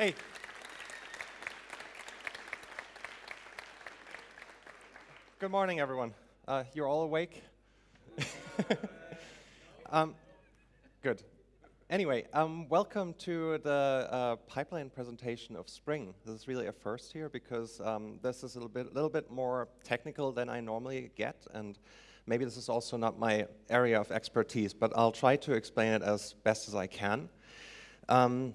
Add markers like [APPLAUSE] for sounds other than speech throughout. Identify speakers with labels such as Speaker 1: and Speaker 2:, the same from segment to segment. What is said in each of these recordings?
Speaker 1: Hey. Good morning, everyone. Uh, you're all awake? [LAUGHS] um, good. Anyway, um, welcome to the uh, pipeline presentation of Spring. This is really a first here because um, this is a little bit, little bit more technical than I normally get, and maybe this is also not my area of expertise, but I'll try to explain it as best as I can. Um,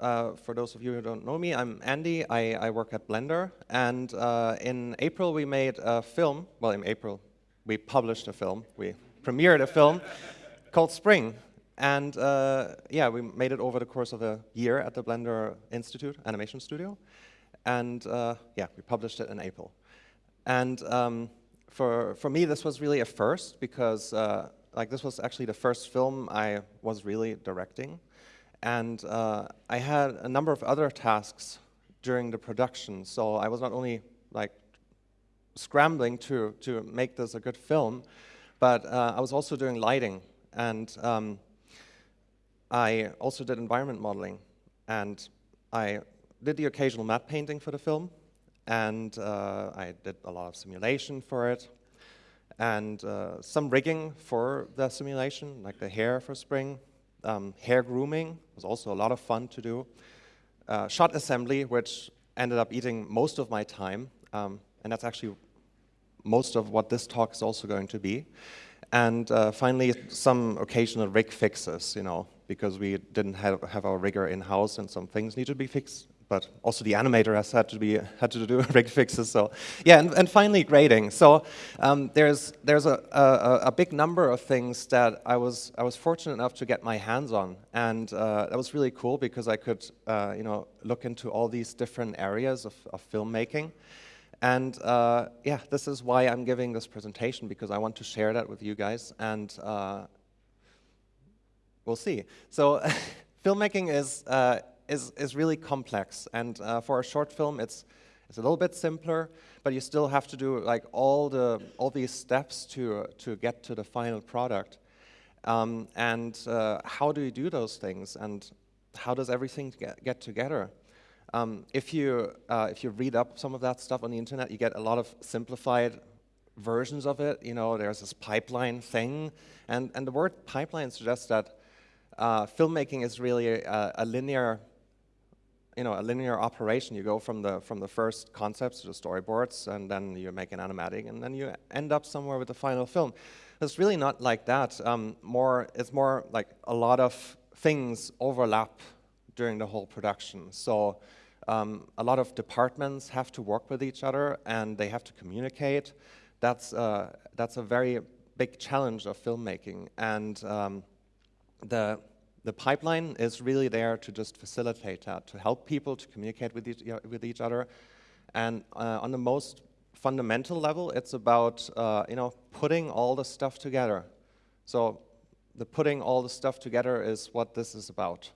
Speaker 1: uh, for those of you who don't know me, I'm Andy. I, I work at Blender. And uh, in April, we made a film. Well, in April, we published a film. We premiered a film [LAUGHS] called Spring. And uh, yeah, we made it over the course of a year at the Blender Institute Animation Studio. And uh, yeah, we published it in April. And um, for, for me, this was really a first because uh, like this was actually the first film I was really directing. And uh, I had a number of other tasks during the production. So I was not only like scrambling to, to make this a good film, but uh, I was also doing lighting. And um, I also did environment modeling. And I did the occasional map painting for the film. And uh, I did a lot of simulation for it. And uh, some rigging for the simulation, like the hair for spring. Um, hair grooming was also a lot of fun to do. Uh, shot assembly, which ended up eating most of my time, um, and that's actually most of what this talk is also going to be. And uh, finally, some occasional rig fixes, you know, because we didn't have, have our rigger in-house and some things need to be fixed but also the animator has had to be had to do [LAUGHS] rig fixes. So yeah, and, and finally grading. So um, there's there's a, a, a big number of things that I was I was fortunate enough to get my hands on, and uh, that was really cool because I could uh, you know look into all these different areas of, of filmmaking. And uh, yeah, this is why I'm giving this presentation because I want to share that with you guys, and uh, we'll see. So [LAUGHS] filmmaking is uh, is, is really complex. And uh, for a short film, it's, it's a little bit simpler, but you still have to do like all, the, all these steps to, to get to the final product. Um, and uh, how do you do those things? And how does everything get, get together? Um, if, you, uh, if you read up some of that stuff on the internet, you get a lot of simplified versions of it. You know, there's this pipeline thing. And, and the word pipeline suggests that uh, filmmaking is really a, a linear you know, a linear operation. You go from the, from the first concepts to the storyboards, and then you make an animatic, and then you end up somewhere with the final film. It's really not like that. Um, more, it's more like a lot of things overlap during the whole production. So um, a lot of departments have to work with each other, and they have to communicate. That's, uh, that's a very big challenge of filmmaking. And um, the the pipeline is really there to just facilitate that, to help people to communicate with each, with each other. And uh, on the most fundamental level, it's about uh, you know putting all the stuff together. So the putting all the stuff together is what this is about.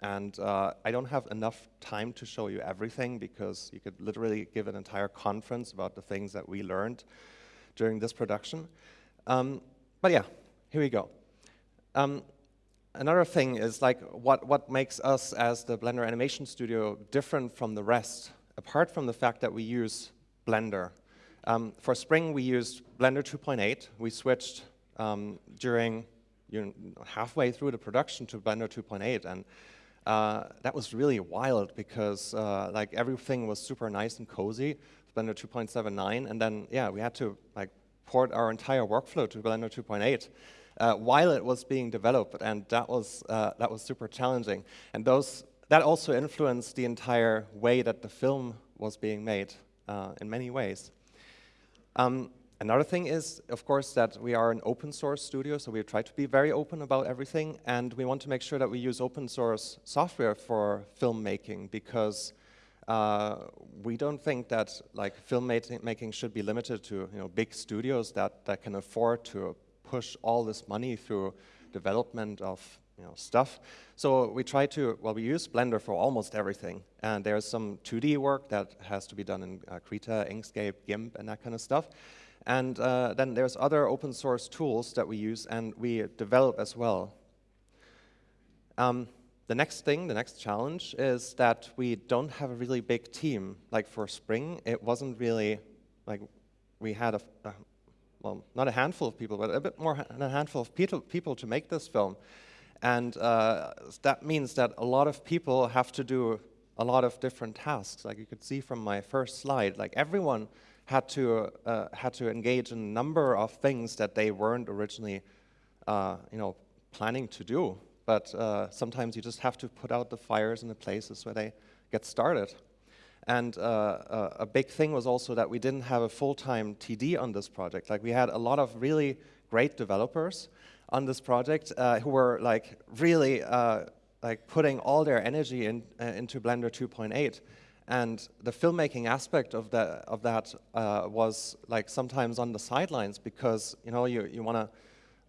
Speaker 1: And uh, I don't have enough time to show you everything because you could literally give an entire conference about the things that we learned during this production. Um, but yeah, here we go. Um, another thing is like what, what makes us as the Blender Animation Studio different from the rest, apart from the fact that we use Blender. Um, for Spring, we used Blender 2.8. We switched um, during you know, halfway through the production to Blender 2.8, and uh, that was really wild because uh, like everything was super nice and cozy, Blender 2.79, and then yeah, we had to like port our entire workflow to Blender 2.8 uh, while it was being developed, and that was, uh, that was super challenging. And those, that also influenced the entire way that the film was being made uh, in many ways. Um, another thing is, of course, that we are an open source studio, so we try to be very open about everything, and we want to make sure that we use open source software for filmmaking because uh, we don't think that like filmmaking should be limited to you know big studios that, that can afford to push all this money through development of you know, stuff. So we try to, well, we use Blender for almost everything. And there's some 2D work that has to be done in uh, Krita, Inkscape, GIMP, and that kind of stuff. And uh, then there's other open source tools that we use and we develop as well. Um, the next thing, the next challenge is that we don't have a really big team. Like for Spring, it wasn't really like we had a, a well, not a handful of people, but a bit more than a handful of people, to make this film. And uh, that means that a lot of people have to do a lot of different tasks. Like you could see from my first slide, like everyone had to, uh, had to engage in a number of things that they weren't originally uh, you know, planning to do. But uh, sometimes you just have to put out the fires in the places where they get started. And uh, a big thing was also that we didn't have a full-time TD on this project. Like we had a lot of really great developers on this project uh, who were like really uh, like putting all their energy in, uh, into Blender 2.8. And the filmmaking aspect of that, of that uh, was like sometimes on the sidelines because you know you, you want to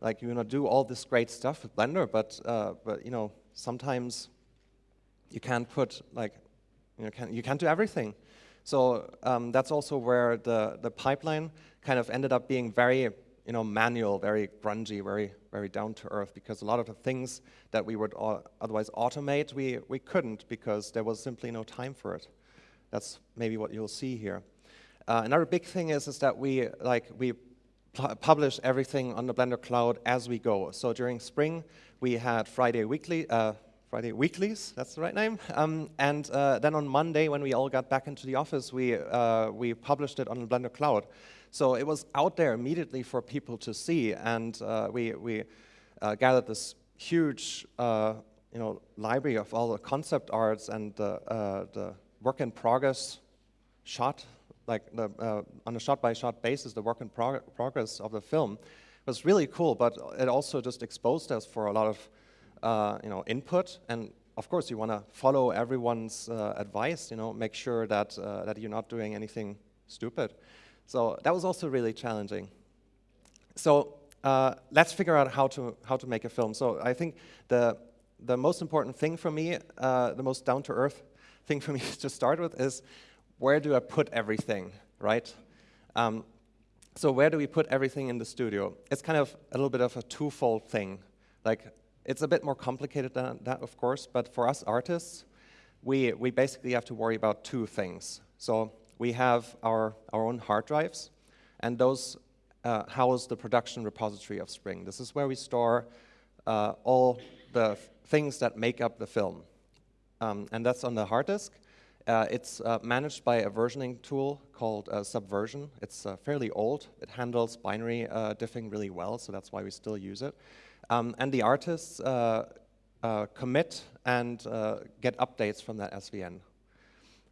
Speaker 1: like you to do all this great stuff with Blender, but uh, but you know sometimes you can't put like you, can, you can't do everything. So um, that's also where the, the pipeline kind of ended up being very you know, manual, very grungy, very, very down to earth, because a lot of the things that we would otherwise automate, we, we couldn't because there was simply no time for it. That's maybe what you'll see here. Uh, another big thing is, is that we, like, we publish everything on the Blender Cloud as we go. So during spring, we had Friday weekly, uh, Friday weeklies, that's the right name. Um, and uh, then on Monday, when we all got back into the office, we, uh, we published it on Blender Cloud. So it was out there immediately for people to see, and uh, we, we uh, gathered this huge uh, you know, library of all the concept arts and the, uh, the work in progress shot, like the, on a shot-by-shot -shot basis, the work in prog progress of the film was really cool, but it also just exposed us for a lot of you know, input. And of course, you want to follow everyone's uh, advice, you know, make sure that, uh, that you're not doing anything stupid. So that was also really challenging. So uh, let's figure out how to, how to make a film. So I think the, the most important thing for me, uh, the most down-to-earth thing for me [LAUGHS] to start with is where do I put everything, right? Um, so where do we put everything in the studio? It's kind of a little bit of a twofold thing. Like it's a bit more complicated than that, of course, but for us artists, we, we basically have to worry about two things. So we have our, our own hard drives, and those uh, house the production repository of Spring. This is where we store uh, all the things that make up the film. Um, and that's on the hard disk. Uh, it's uh, managed by a versioning tool called uh, Subversion. It's uh, fairly old. It handles binary diffing really well, so that's why we still use it. Um, and the artists uh, uh, commit and uh, get updates from that SVN.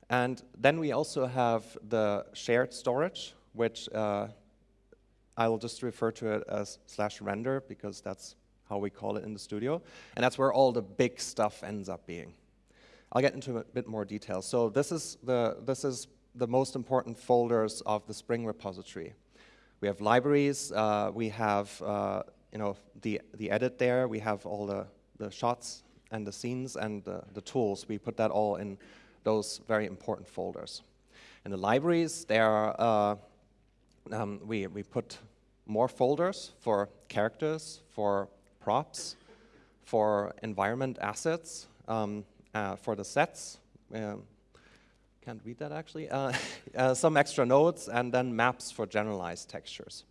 Speaker 1: And then we also have the shared storage, which I will just refer to it as slash render because that's how we call it in the studio. And that's where all the big stuff ends up being. I'll get into a bit more detail. So this is the, this is the most important folders of the Spring repository. We have libraries, uh, we have you know, the, the edit there, we have all the, the shots and the scenes and the, the tools. We put that all in those very important folders. In the libraries, there are, uh, um, we, we put more folders for characters, for props, for environment assets, um, uh, for the sets. Um, can't read that actually. Uh, [LAUGHS] uh some extra nodes, and then maps for generalized textures.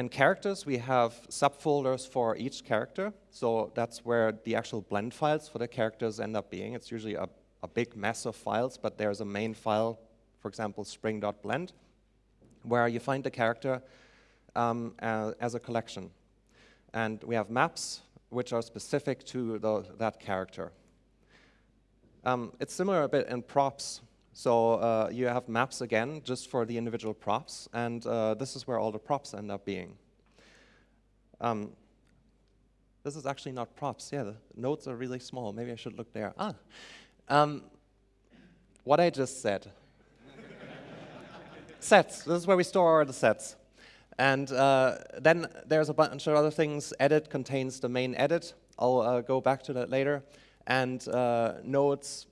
Speaker 1: And characters, we have subfolders for each character. So that's where the actual blend files for the characters end up being. It's usually a, a big mess of files, but there's a main file, for example, spring.blend, where you find the character um, as, as, a collection. And we have maps, which are specific to the, that character. Um, it's similar a bit in props. So uh, you have maps again, just for the individual props, and uh, this is where all the props end up being. Um, this is actually not props. Yeah, the nodes are really small. Maybe I should look there. Ah, um, what I just said. [LAUGHS] sets. This is where we store the sets. And uh, then there's a bunch of other things. Edit contains the main edit. I'll uh, go back to that later. And uh, nodes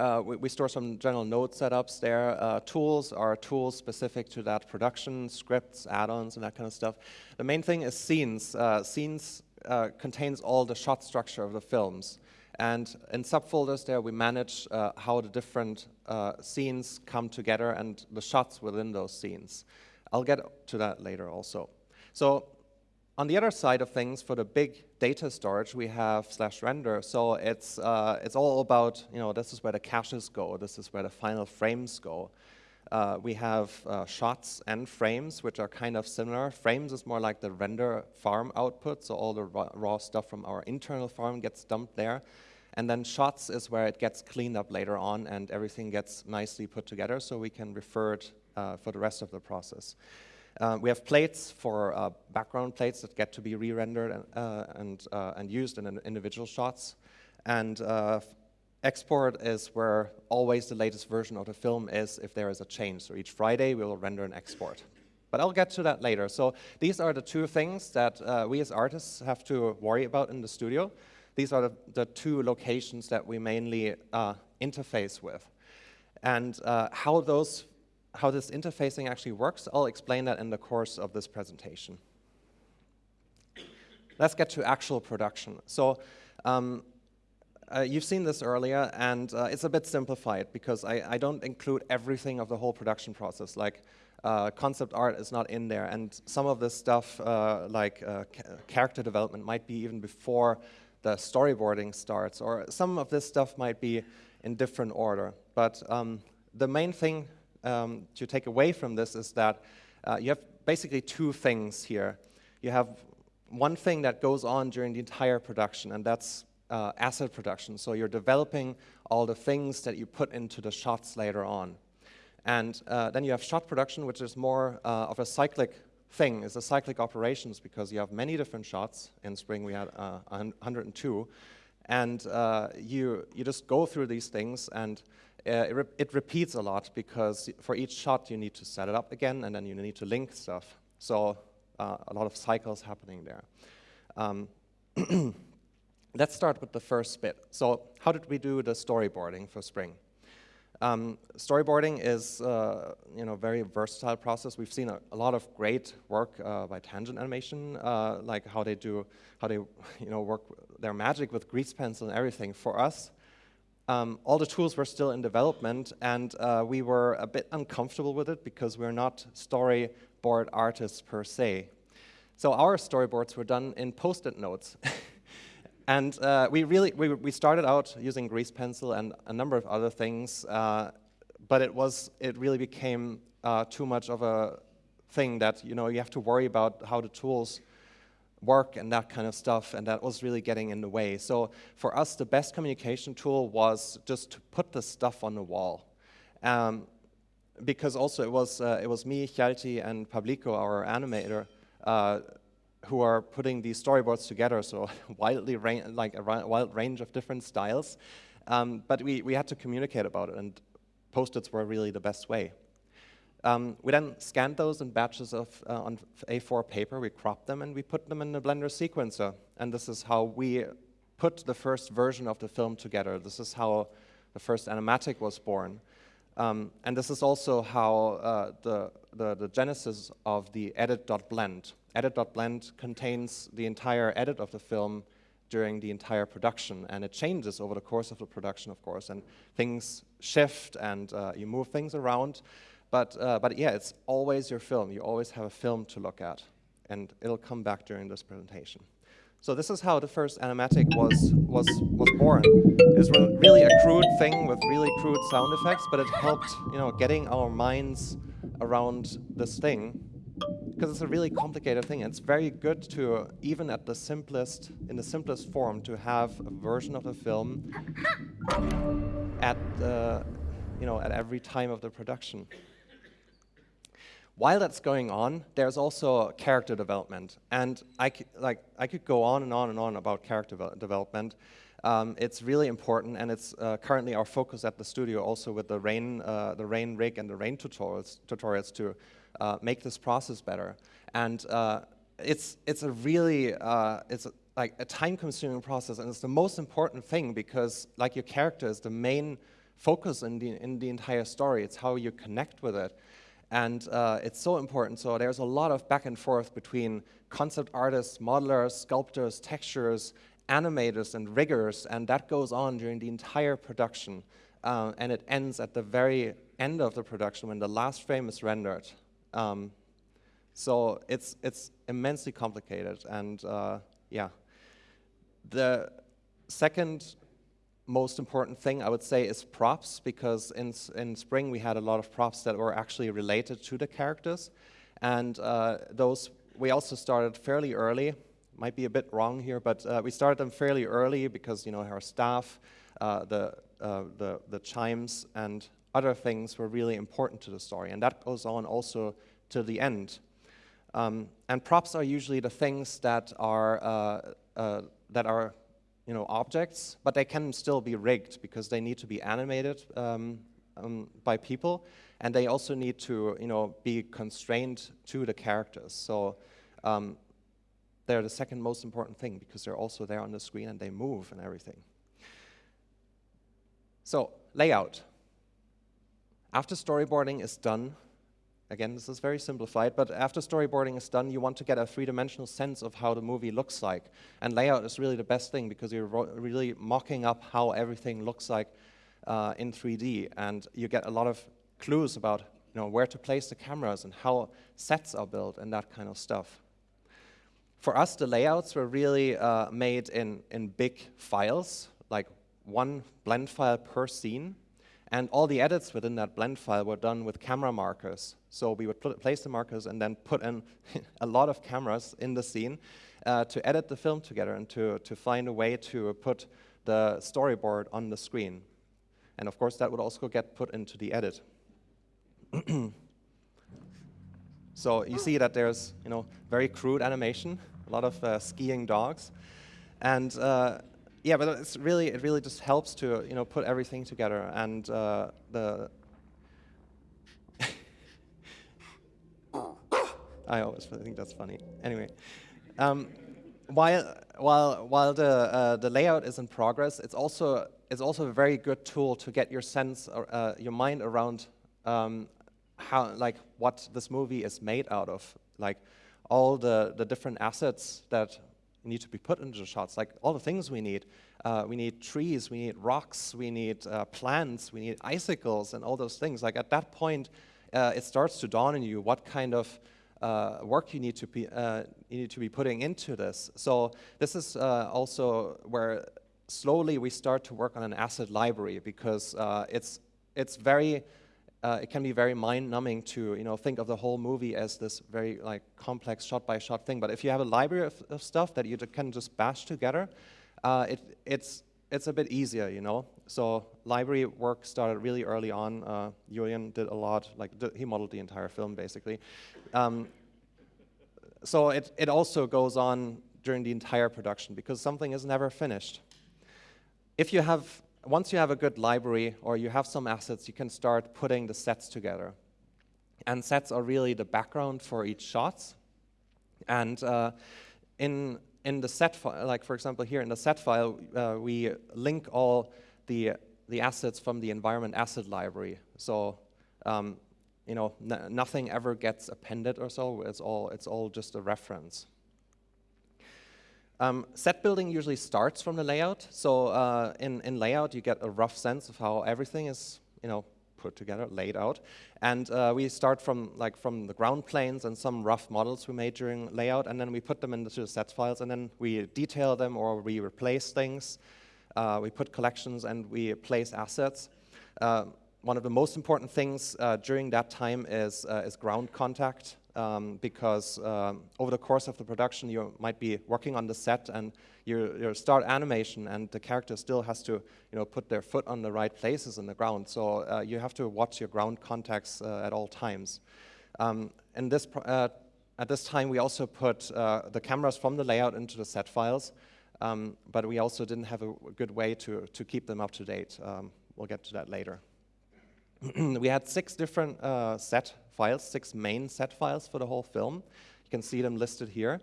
Speaker 1: uh, we, we, store some general node setups there. Uh, tools are tools specific to that production, scripts, add-ons, and that kind of stuff. The main thing is scenes. Uh, scenes uh, contains all the shot structure of the films. And in subfolders there, we manage uh, how the different scenes come together and the shots within those scenes. I'll get to that later also. So on the other side of things, for the big data storage, we have slash render. So it's, uh, it's all about, you know, this is where the caches go, this is where the final frames go. Uh, we have uh, shots and frames, which are kind of similar. Frames is more like the render farm output, so all the raw, raw stuff from our internal farm gets dumped there. And then shots is where it gets cleaned up later on and everything gets nicely put together so we can refer it uh, for the rest of the process. Uh, we have plates for uh, background plates that get to be re-rendered and, uh, and, uh, and, used in individual shots. And uh, export is where always the latest version of the film is if there is a change. So each Friday we will render an export. But I'll get to that later. So these are the two things that we as artists have to worry about in the studio. These are the, the two locations that we mainly interface with. And how those how this interfacing actually works, I'll explain that in the course of this presentation. Let's get to actual production. So um, uh, you've seen this earlier, and uh, it's a bit simplified because I, I, don't include everything of the whole production process. Like uh, concept art is not in there, and some of this stuff, uh, like uh, character development, might be even before the storyboarding starts, or some of this stuff might be in different order. But um, the main thing um, to take away from this is that uh, you have basically two things here. You have one thing that goes on during the entire production, and that's uh, asset production. So you're developing all the things that you put into the shots later on. And uh, then you have shot production, which is more uh, of a cyclic thing. It's a cyclic operations because you have many different shots. In spring we had uh, 102. And uh, you, you just go through these things and uh, it, re it, repeats a lot because for each shot you need to set it up again and then you need to link stuff. So uh, a lot of cycles happening there. Um, [CLEARS THROAT] let's start with the first bit. So how did we do the storyboarding for Spring? Um, storyboarding is uh, you know very versatile process. We've seen a, a lot of great work uh, by Tangent Animation, uh, like how they do how they you know work their magic with grease pencil and everything. For us, um, all the tools were still in development, and uh, we were a bit uncomfortable with it because we're not storyboard artists per se. So our storyboards were done in post-it notes. [LAUGHS] and uh, we really we, we started out using grease pencil and a number of other things, uh, but it was it really became uh, too much of a thing that you know you have to worry about how the tools work and that kind of stuff, and that was really getting in the way. So for us, the best communication tool was just to put the stuff on the wall. Um, because also it was, uh, it was me, Hjalti, and Pablico, our animator, uh, who are putting these storyboards together, so [LAUGHS] wildly like a wild range of different styles. Um, but we, we had to communicate about it, and post-its were really the best way. Um, we then scanned those in batches of uh, on A4 paper, we cropped them, and we put them in the Blender sequencer. And this is how we put the first version of the film together. This is how the first animatic was born. Um, and this is also how uh, the, the, the, genesis of the edit.blend. Edit.blend contains the entire edit of the film during the entire production, and it changes over the course of the production, of course, and things shift, and uh, you move things around. But, uh, but yeah, it's always your film. You always have a film to look at. And it'll come back during this presentation. So this is how the first animatic was, was, was born. It's really a crude thing with really crude sound effects, but it helped you know, getting our minds around this thing because it's a really complicated thing. It's very good to, even at the simplest, in the simplest form, to have a version of the film at, the, you know, at every time of the production. While that's going on, there's also character development. And I, like, I could go on and on and on about character development. Um, it's really important, and it's uh, currently our focus at the studio also with the Rain, uh, the Rain rig and the Rain tutorials, tutorials to uh, make this process better. And uh, it's, it's a really, uh, it's a, like a time-consuming process, and it's the most important thing because like your character is the main focus in the, in the entire story. It's how you connect with it. And uh, it's so important. So there's a lot of back and forth between concept artists, modelers, sculptors, textures, animators, and riggers, and that goes on during the entire production. Uh, and it ends at the very end of the production when the last frame is rendered. Um, so it's, it's immensely complicated, and uh, yeah. The second most important thing I would say is props because in, in Spring we had a lot of props that were actually related to the characters. And uh, those we also started fairly early. Might be a bit wrong here but uh, we started them fairly early because you know our staff uh, the, uh, the, the chimes and other things were really important to the story and that goes on also to the end. Um, and props are usually the things that are uh, uh, that are you know, objects, but they can still be rigged because they need to be animated um, um, by people, and they also need to you know, be constrained to the characters. So um, they're the second most important thing because they're also there on the screen and they move and everything. So layout. After storyboarding is done, Again, this is very simplified, but after storyboarding is done, you want to get a three-dimensional sense of how the movie looks like. And layout is really the best thing because you're really mocking up how everything looks like uh, in 3D. And you get a lot of clues about you know, where to place the cameras and how sets are built and that kind of stuff. For us, the layouts were really uh, made in, in big files, like one blend file per scene. And all the edits within that blend file were done with camera markers. So we would place the markers and then put in [LAUGHS] a lot of cameras in the scene uh, to edit the film together and to, to find a way to put the storyboard on the screen. And of course, that would also get put into the edit. [CLEARS THROAT] so you see that there's you know, very crude animation, a lot of uh, skiing dogs. And uh, yeah, but it's really it really just helps to you know put everything together and uh, the. [LAUGHS] I always think that's funny. Anyway, um, while while while the uh, the layout is in progress, it's also it's also a very good tool to get your sense uh, your mind around um, how like what this movie is made out of, like all the the different assets that need to be put into the shots, like all the things we need. Uh, we need trees, we need rocks, we need uh, plants, we need icicles, and all those things. Like at that point, uh, it starts to dawn on you what kind of uh, work you need to be uh, you need to be putting into this. So this is uh, also where slowly we start to work on an asset library because it's it's very uh, it can be very mind-numbing to you know think of the whole movie as this very like complex shot-by-shot -shot thing. But if you have a library of, of stuff that you can just bash together, uh, it, it's it's a bit easier, you know. So library work started really early on. Uh, Julien did a lot, like he modeled the entire film basically. Um, so it it also goes on during the entire production because something is never finished. If you have once you have a good library or you have some assets, you can start putting the sets together. And sets are really the background for each shot. And uh, in, in the set file, like for example here in the set file, uh, we link all the, the assets from the environment asset library. So um, you know, nothing ever gets appended or so, it's all, it's all just a reference. Um, set building usually starts from the layout. So uh, in, in layout, you get a rough sense of how everything is, you know, put together, laid out. And uh, we start from like from the ground planes and some rough models we made during layout, and then we put them into the set files, and then we detail them or we replace things. Uh, we put collections and we place assets. Uh, one of the most important things uh, during that time is, uh, is ground contact um, because um, over the course of the production you might be working on the set and you, you start animation and the character still has to you know, put their foot on the right places in the ground. So uh, you have to watch your ground contacts uh, at all times. Um, and this uh, at this time we also put uh, the cameras from the layout into the set files, um, but we also didn't have a good way to, to keep them up to date. Um, we'll get to that later. [CLEARS THROAT] we had six different uh, set files, six main set files for the whole film. You can see them listed here.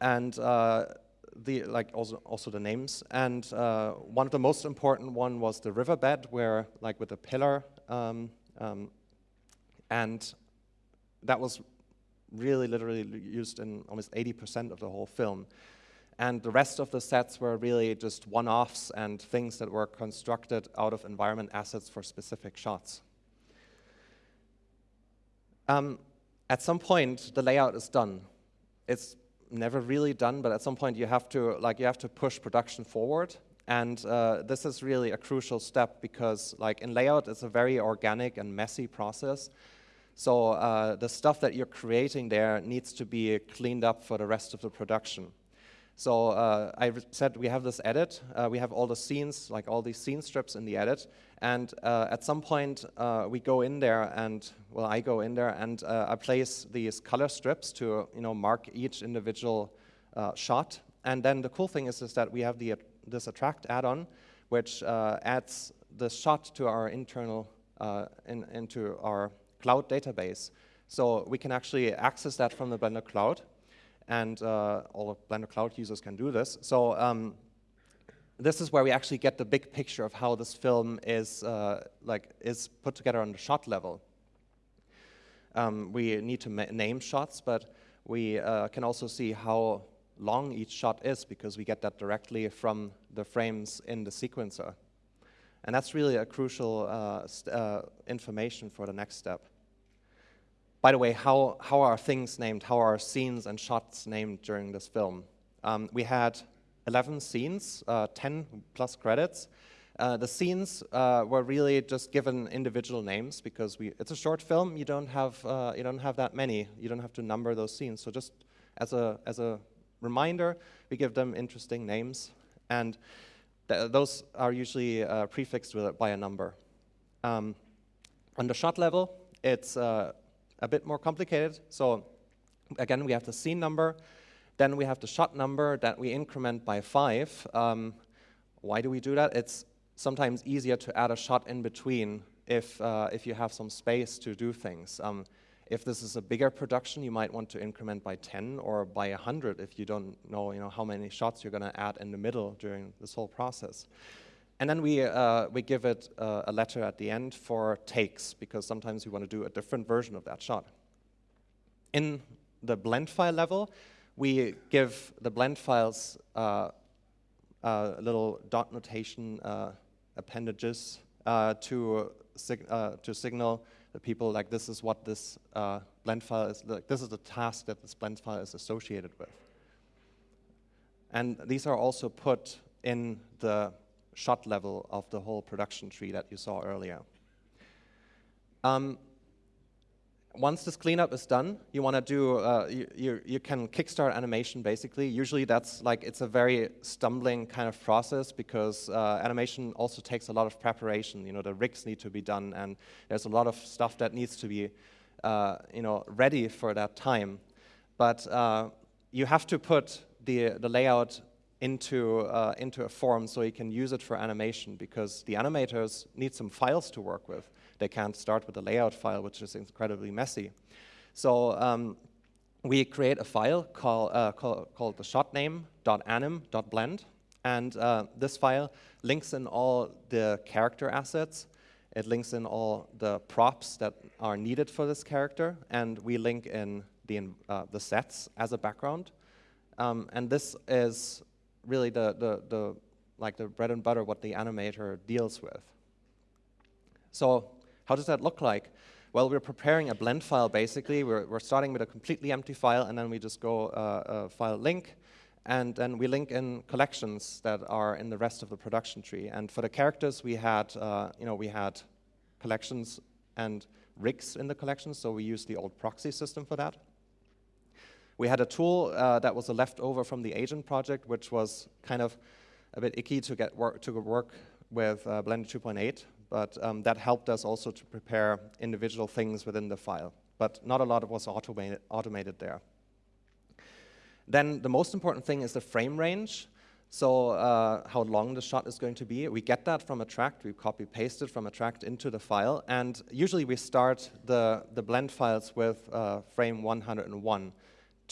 Speaker 1: And uh, the, like also, also the names. And uh, one of the most important one was the riverbed, where like with the pillar um, um, and that was really literally used in almost 80% of the whole film. And the rest of the sets were really just one-offs and things that were constructed out of environment assets for specific shots. Um, at some point, the layout is done. It's never really done, but at some point you have to like you have to push production forward. And uh, this is really a crucial step because like in layout, it's a very organic and messy process. So uh, the stuff that you're creating there needs to be cleaned up for the rest of the production. So uh, I said we have this edit, uh, we have all the scenes, like all these scene strips in the edit, and uh, at some point uh, we go in there and, well, I go in there and uh, I place these color strips to, you know, mark each individual uh, shot. And then the cool thing is, is that we have the, this attract add-on, which adds the shot to our internal, in, into our cloud database. So we can actually access that from the Blender Cloud, and uh, all Blender Cloud users can do this. So um, this is where we actually get the big picture of how this film is uh, like is put together on the shot level. Um, we need to name shots, but we uh, can also see how long each shot is because we get that directly from the frames in the sequencer. And that's really a crucial uh, uh information for the next step. By the way, how, how are things named? How are scenes and shots named during this film? Um, we had 11 scenes, uh, 10 plus credits. Uh, the scenes uh, were really just given individual names because we, it's a short film. You don't have uh, you don't have that many. You don't have to number those scenes. So just as a as a reminder, we give them interesting names, and th those are usually uh, prefixed with, by a number. Um, on the shot level, it's uh, a bit more complicated. So again, we have the scene number. Then we have the shot number that we increment by five. Um, why do we do that? It's sometimes easier to add a shot in between if, uh, if you have some space to do things. Um, if this is a bigger production, you might want to increment by 10 or by 100 if you don't know, you know how many shots you're going to add in the middle during this whole process. And then we, uh, we give it uh, a letter at the end for takes, because sometimes we want to do a different version of that shot. In the blend file level, we give the blend files uh, uh little dot notation uh, appendages uh, to, sig to signal the people like this is what this blend file is, like this is the task that this blend file is associated with. And these are also put in the shot level of the whole production tree that you saw earlier. Um, once this cleanup is done, you want to do, uh, you, you, you, can kickstart animation basically. Usually that's like, it's a very stumbling kind of process because uh, animation also takes a lot of preparation. You know, the rigs need to be done and there's a lot of stuff that needs to be, uh, you know, ready for that time. But uh, you have to put the, the layout into, uh, into a form so he can use it for animation because the animators need some files to work with. They can't start with a layout file, which is incredibly messy. So um, we create a file call, uh, call, called the shotname.anim.blend, and uh, this file links in all the character assets. It links in all the props that are needed for this character, and we link in the, uh, the sets as a background. Um, and this is really the, the, the, like the bread and butter what the animator deals with. So how does that look like? Well, we're preparing a blend file basically. We're, we're starting with a completely empty file and then we just go uh, uh, file link and then we link in collections that are in the rest of the production tree. And for the characters, we had, uh, you know, we had collections and rigs in the collections, so we used the old proxy system for that. We had a tool uh, that was a leftover from the agent project, which was kind of a bit icky to get work to work with uh, Blender 2.8, but um, that helped us also to prepare individual things within the file. But not a lot was automated, automated there. Then the most important thing is the frame range. So uh, how long the shot is going to be. We get that from a Attract. We copy paste it from a Attract into the file. And usually we start the, the blend files with uh, frame 101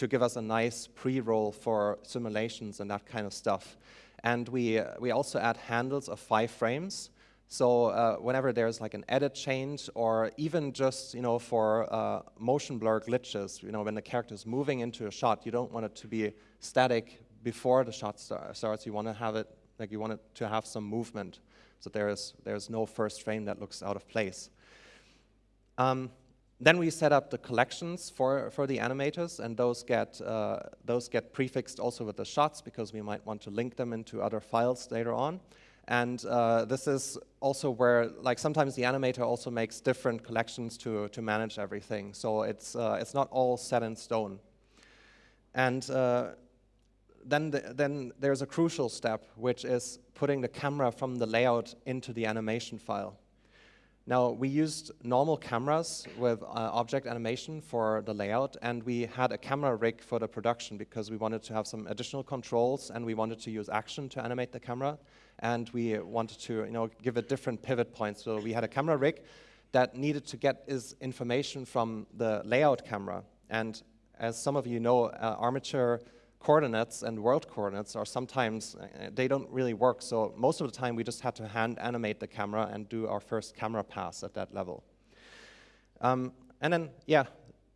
Speaker 1: to give us a nice pre-roll for simulations and that kind of stuff. And we, we also add handles of five frames. So uh, whenever there's like an edit change or even just, you know, for uh, motion blur glitches, you know, when the character is moving into a shot, you don't want it to be static before the shot start, starts. You want to have it, like you want it to have some movement. So there is, there's no first frame that looks out of place. Um, then we set up the collections for, for the animators, and those get, uh, those get prefixed also with the shots because we might want to link them into other files later on. And uh, this is also where, like, sometimes the animator also makes different collections to, to manage everything. So it's, uh, it's not all set in stone. And uh, then, the, then there's a crucial step, which is putting the camera from the layout into the animation file. Now, we used normal cameras with uh, object animation for the layout, and we had a camera rig for the production because we wanted to have some additional controls, and we wanted to use action to animate the camera and we wanted to you know, give it different pivot points. So we had a camera rig that needed to get its information from the layout camera. And as some of you know, uh, armature coordinates and world coordinates are sometimes, uh, they don't really work. So most of the time we just had to hand animate the camera and do our first camera pass at that level. Um, and then, yeah,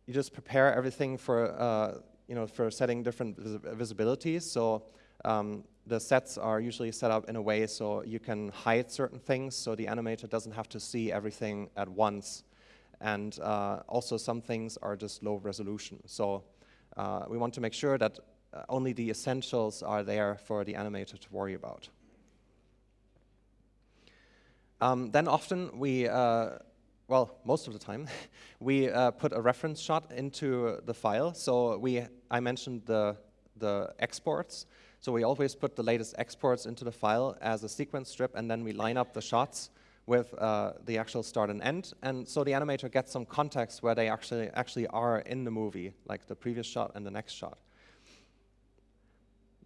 Speaker 1: you just prepare everything for, uh, you know, for setting different vis visibilities. So um, the sets are usually set up in a way so you can hide certain things so the animator doesn't have to see everything at once. And uh, also some things are just low resolution. So uh, we want to make sure that only the essentials are there for the animator to worry about. Um, then often we, uh, well, most of the time, [LAUGHS] we uh, put a reference shot into the file. So we, I mentioned the, the exports. So we always put the latest exports into the file as a sequence strip, and then we line up the shots with uh, the actual start and end. And so the animator gets some context where they actually, actually are in the movie, like the previous shot and the next shot.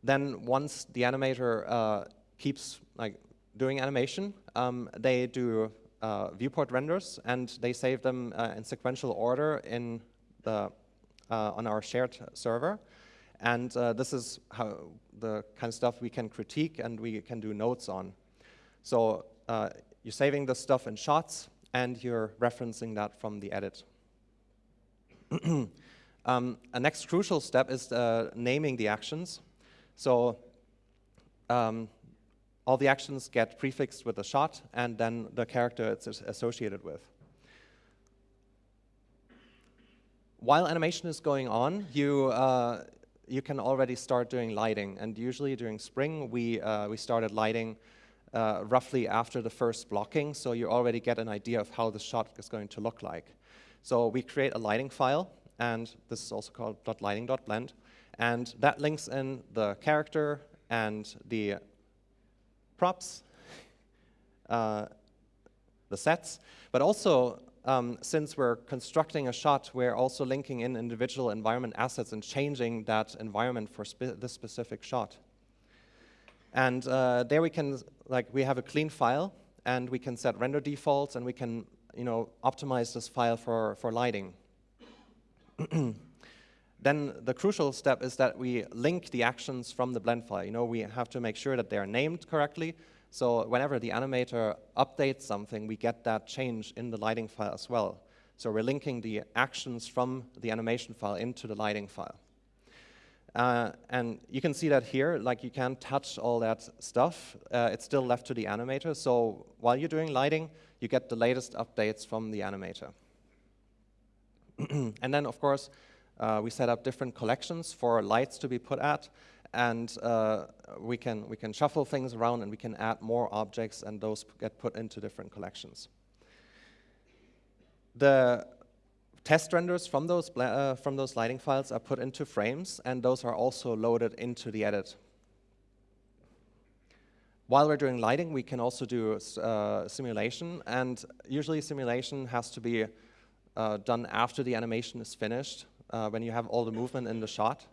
Speaker 1: Then once the animator uh, keeps like doing animation, um, they do uh, viewport renders, and they save them uh, in sequential order in the, uh, on our shared server. And uh, this is how the kind of stuff we can critique and we can do notes on. So uh, you're saving the stuff in shots and you're referencing that from the edit. [CLEARS THROAT] um, a next crucial step is naming the actions. So um, all the actions get prefixed with a shot and then the character it's associated with. While animation is going on, you, uh, you can already start doing lighting. And usually during spring, we, uh, we started lighting uh, roughly after the first blocking, so you already get an idea of how the shot is going to look like. So we create a lighting file, and this is also called .lighting.blend, and that links in the character and the props, [LAUGHS] uh, the sets, but also um, since we're constructing a shot, we're also linking in individual environment assets and changing that environment for spe this specific shot. And uh, there we can, like, we have a clean file, and we can set render defaults, and we can, you know, optimize this file for, for lighting. [CLEARS THROAT] then the crucial step is that we link the actions from the blend file. You know, we have to make sure that they're named correctly, so whenever the animator updates something, we get that change in the lighting file as well. So we're linking the actions from the animation file into the lighting file. Uh, and you can see that here, like you can't touch all that stuff. Uh, it's still left to the animator. So while you're doing lighting, you get the latest updates from the animator. [CLEARS THROAT] and then, of course, uh, we set up different collections for lights to be put at and uh, we, can, we can shuffle things around and we can add more objects and those get put into different collections. The test renders from those, uh, from those lighting files are put into frames and those are also loaded into the edit. While we're doing lighting, we can also do uh, simulation and usually simulation has to be uh, done after the animation is finished uh, when you have all the movement in the shot.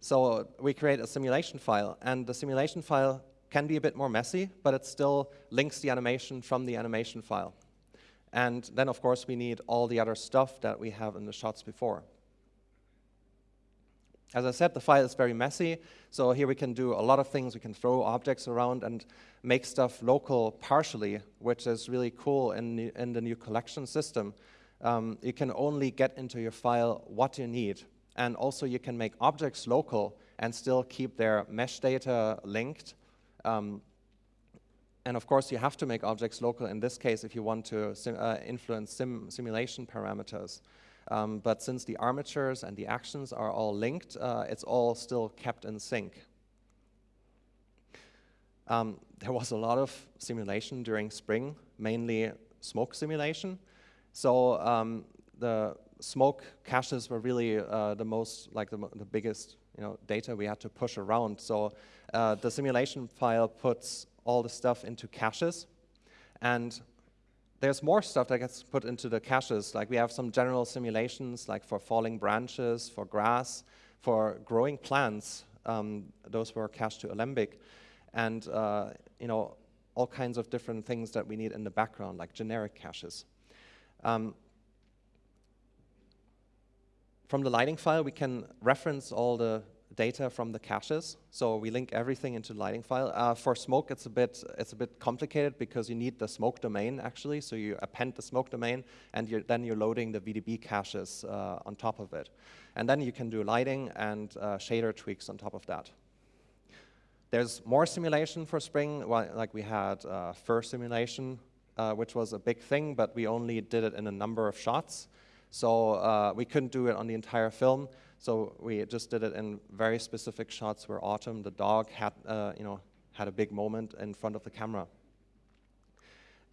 Speaker 1: So we create a simulation file, and the simulation file can be a bit more messy, but it still links the animation from the animation file. And then, of course, we need all the other stuff that we have in the shots before. As I said, the file is very messy, so here we can do a lot of things. We can throw objects around and make stuff local partially, which is really cool in the, in the new collection system. Um, you can only get into your file what you need. And also you can make objects local and still keep their mesh data linked. Um, and of course, you have to make objects local in this case if you want to sim uh, influence sim simulation parameters. Um, but since the armatures and the actions are all linked, uh, it's all still kept in sync. Um, there was a lot of simulation during spring, mainly smoke simulation. So um, the smoke caches were really uh, the most, like the, the, biggest you know, data we had to push around. So uh, the simulation file puts all the stuff into caches. And there's more stuff that gets put into the caches. Like we have some general simulations, like for falling branches, for grass, for growing plants. Um, those were cached to Alembic. And uh, you know, all kinds of different things that we need in the background, like generic caches. Um, from the lighting file, we can reference all the data from the caches. So we link everything into the lighting file. Uh, for smoke, it's a bit it's a bit complicated because you need the smoke domain actually. So you append the smoke domain, and you're, then you're loading the VDB caches uh, on top of it. And then you can do lighting and uh, shader tweaks on top of that. There's more simulation for Spring, like we had uh, fur simulation, uh, which was a big thing, but we only did it in a number of shots. So uh, we couldn't do it on the entire film. So we just did it in very specific shots where Autumn, the dog, had, uh, you know, had a big moment in front of the camera.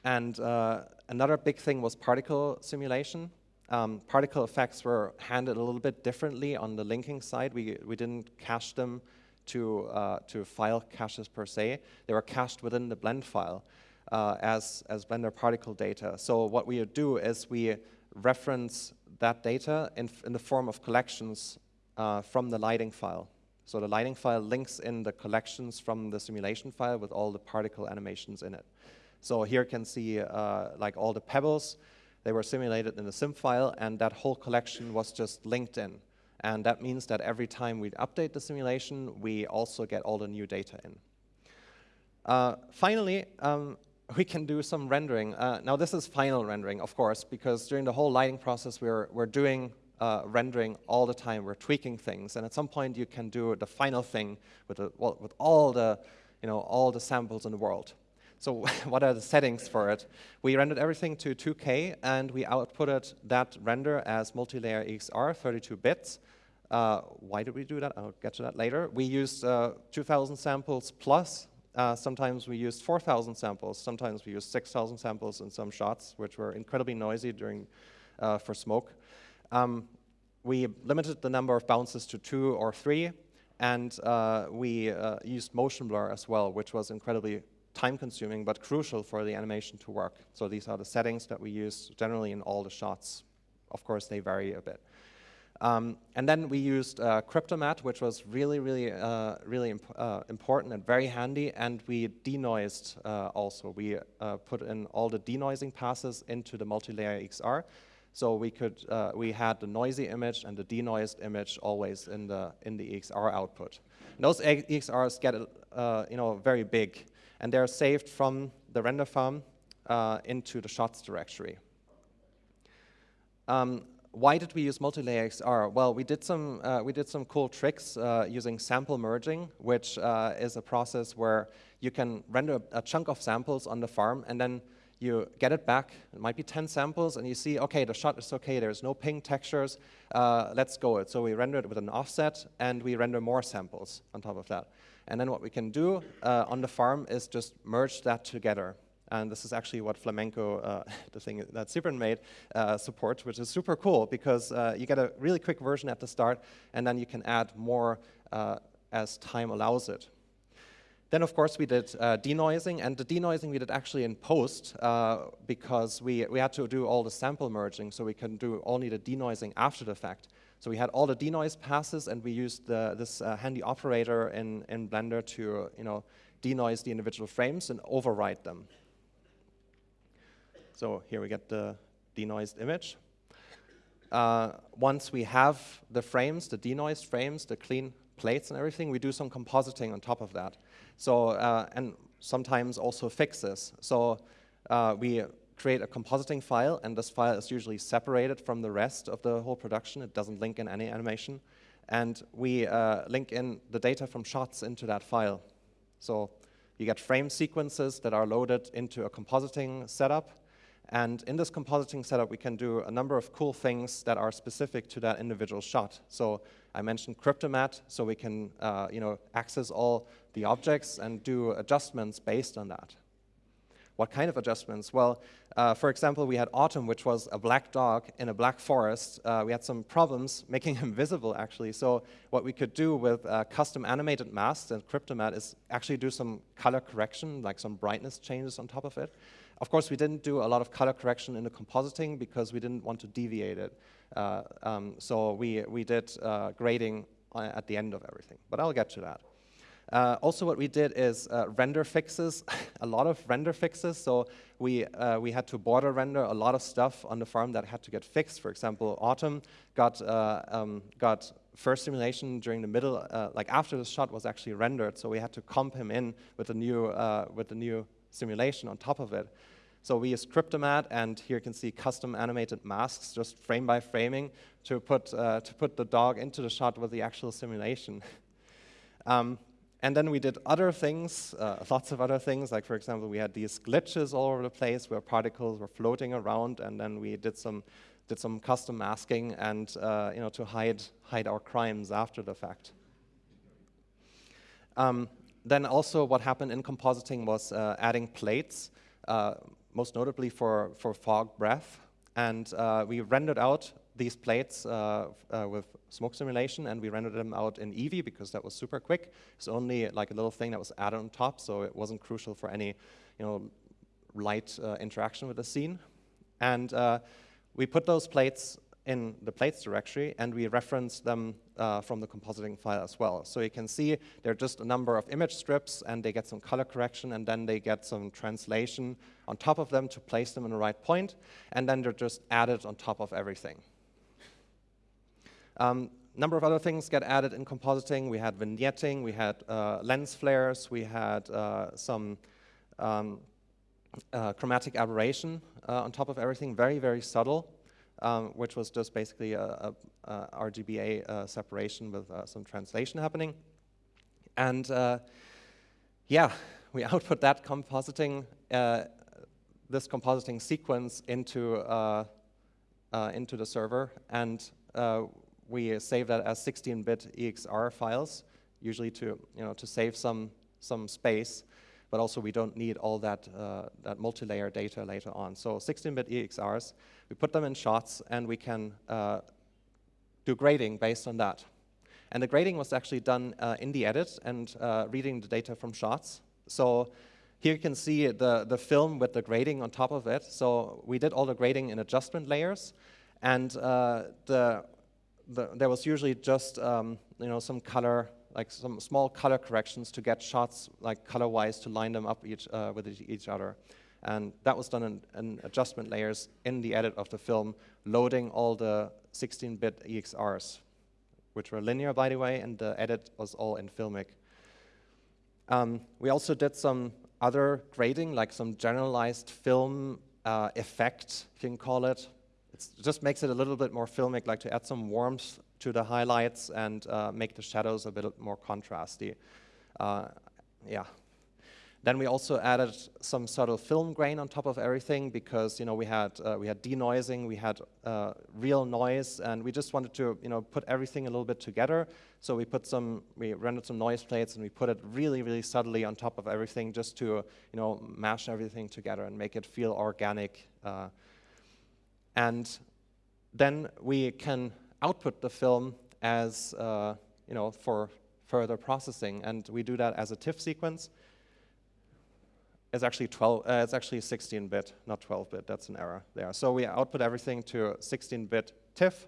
Speaker 1: And uh, another big thing was particle simulation. Um, particle effects were handled a little bit differently on the linking side. We, we didn't cache them to, uh, to file caches per se. They were cached within the blend file uh, as, as Blender particle data. So what we do is we reference that data in, in the form of collections uh, from the lighting file. So the lighting file links in the collections from the simulation file with all the particle animations in it. So here you can see uh, like all the pebbles, they were simulated in the sim file and that whole collection was just linked in. And that means that every time we update the simulation, we also get all the new data in. Uh, finally, um, we can do some rendering. Uh, now this is final rendering, of course, because during the whole lighting process, we're, we're doing uh, rendering all the time. We're tweaking things, and at some point you can do the final thing with, the, well, with all the, you know, all the samples in the world. So [LAUGHS] what are the settings for it? We rendered everything to 2K, and we outputted that render as multi-layer EXR, 32 bits. Uh, why did we do that? I'll get to that later. We used uh, 2,000 samples plus uh, sometimes we used 4,000 samples. Sometimes we used 6,000 samples in some shots, which were incredibly noisy during uh, for smoke. Um, we limited the number of bounces to two or three, and uh, we uh, used motion blur as well, which was incredibly time-consuming but crucial for the animation to work. So these are the settings that we use generally in all the shots. Of course, they vary a bit. Um, and then we used uh, Cryptomatte, which was really, really, uh, really imp uh, important and very handy. And we denoised uh, also. We uh, put in all the denoising passes into the multi-layer EXR. So we could, uh, we had the noisy image and the denoised image always in the in the EXR output. And those EXRs get, you know, very big, and they're saved from the render farm into the shots directory. Um, why did we use multi-layer EXR? Well, we did some, uh, we did some cool tricks uh, using sample merging, which uh, is a process where you can render a chunk of samples on the farm and then you get it back, it might be 10 samples, and you see, okay, the shot is okay, there's no ping textures, uh, let's go it. So we render it with an offset, and we render more samples on top of that. And then what we can do uh, on the farm is just merge that together. And this is actually what Flamenco, uh, [LAUGHS] the thing that Sybren made, uh, supports, which is super cool because uh, you get a really quick version at the start, and then you can add more uh, as time allows it. Then, of course, we did uh, denoising, and the denoising we did actually in post uh, because we, we had to do all the sample merging, so we can do only the denoising after the fact. So we had all the denoise passes, and we used the, this uh, handy operator in, in Blender to you know, denoise the individual frames and override them. So here we get the denoised image. uh, once we have the frames, the denoised frames, the clean plates and everything, we do some compositing on top of that. So, uh, and sometimes also fixes. So uh, we create a compositing file, and this file is usually separated from the rest of the whole production. It doesn't link in any animation. And we uh, link in the data from shots into that file. So you get frame sequences that are loaded into a compositing setup. And in this compositing setup, we can do a number of cool things that are specific to that individual shot. So I mentioned Cryptomatte, so we can uh, you know, access all the objects and do adjustments based on that. What kind of adjustments? Well, uh, for example, we had Autumn, which was a black dog in a black forest. Uh, we had some problems making him [LAUGHS] visible, actually. So what we could do with uh, custom animated masks and Cryptomatte is actually do some color correction, like some brightness changes on top of it. Of course, we didn't do a lot of color correction in the compositing because we didn't want to deviate it. Uh, um, so we, we did uh, grading uh, at the end of everything. But I'll get to that. Uh, also what we did is uh, render fixes, [LAUGHS] a lot of render fixes. So we, uh, we had to border render a lot of stuff on the farm that had to get fixed. For example, Autumn got, uh, um, got first simulation during the middle, uh, like after the shot was actually rendered. So we had to comp him in with the new, uh, with the new simulation on top of it. So we use Cryptomatte, and here you can see custom animated masks, just frame by framing, to put, to put the dog into the shot with the actual simulation. [LAUGHS] um, and then we did other things, uh, lots of other things, like for example, we had these glitches all over the place where particles were floating around, and then we did some, did some custom masking and uh, you know, to hide, hide our crimes after the fact. Um, then also what happened in compositing was uh, adding plates, uh, most notably for, for fog breath. And uh, we rendered out these plates uh, with smoke simulation, and we rendered them out in Eevee because that was super quick. It's only like a little thing that was added on top, so it wasn't crucial for any, you know, light uh, interaction with the scene. And uh, we put those plates in the plates directory, and we reference them uh, from the compositing file as well. So you can see they're just a number of image strips, and they get some color correction, and then they get some translation on top of them to place them in the right point, and then they're just added on top of everything. Um, number of other things get added in compositing. We had vignetting, we had uh, lens flares, we had uh, some um, uh, chromatic aberration uh, on top of everything, very, very subtle, um, which was just basically a, a, a RGBA uh, separation with uh, some translation happening. And yeah, we [LAUGHS] output that compositing, this compositing sequence into, into the server, and we save that as 16-bit EXR files, usually to, you know, to save some, some space, but also we don't need all that, uh, that multi-layer data later on. So 16-bit EXRs, we put them in shots and we can uh, do grading based on that. And the grading was actually done uh, in the edit and uh, reading the data from shots. So here you can see the, the film with the grading on top of it. So we did all the grading in adjustment layers. And uh, the the, there was usually just um, you know some color, like some small color corrections to get shots like color-wise to line them up each uh, with each other. And that was done in, in, adjustment layers in the edit of the film, loading all the 16-bit EXRs, which were linear, by the way, and the edit was all in Filmic. Um, we also did some other grading, like some generalized film uh, effect, you can call it, it just makes it a little bit more filmic, like to add some warmth to the highlights and uh, make the shadows a bit more contrasty. Uh, yeah. Then we also added some subtle film grain on top of everything because you know we had uh, we had denoising, we had uh, real noise, and we just wanted to you know put everything a little bit together. So we put some we rendered some noise plates and we put it really really subtly on top of everything just to you know mash everything together and make it feel organic. Uh, and then we can output the film as, uh, you know, for further processing. And we do that as a TIFF sequence. It's actually 12, uh, it's actually 16-bit, not 12-bit, that's an error there. So we output everything to 16-bit TIFF.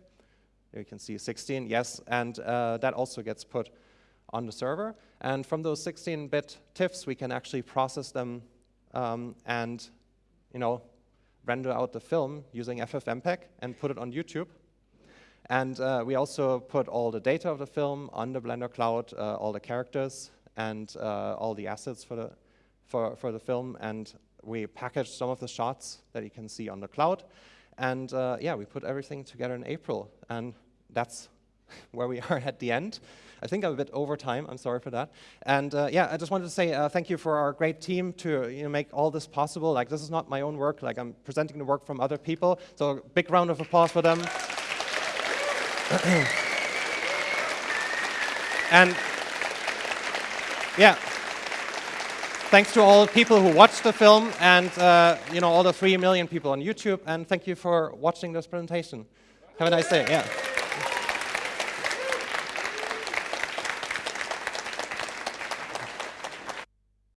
Speaker 1: You can see 16, yes, and uh, that also gets put on the server. And from those 16-bit TIFFs, we can actually process them um, and, you know, render out the film using FFmpeg and put it on YouTube. And uh, we also put all the data of the film on the Blender Cloud, uh, all the characters and uh, all the assets for the, for, for the film. And we packaged some of the shots that you can see on the cloud. And uh, yeah, we put everything together in April. And that's [LAUGHS] where we are at the end. I think I'm a bit over time. I'm sorry for that. And uh, yeah, I just wanted to say uh, thank you for our great team to you know, make all this possible. Like this is not my own work. Like I'm presenting the work from other people. So big round of applause for them. [COUGHS] and yeah. Thanks to all the people who watched the film and uh, you know all the three million people on YouTube. And thank you for watching this presentation. Have a nice day. Yeah.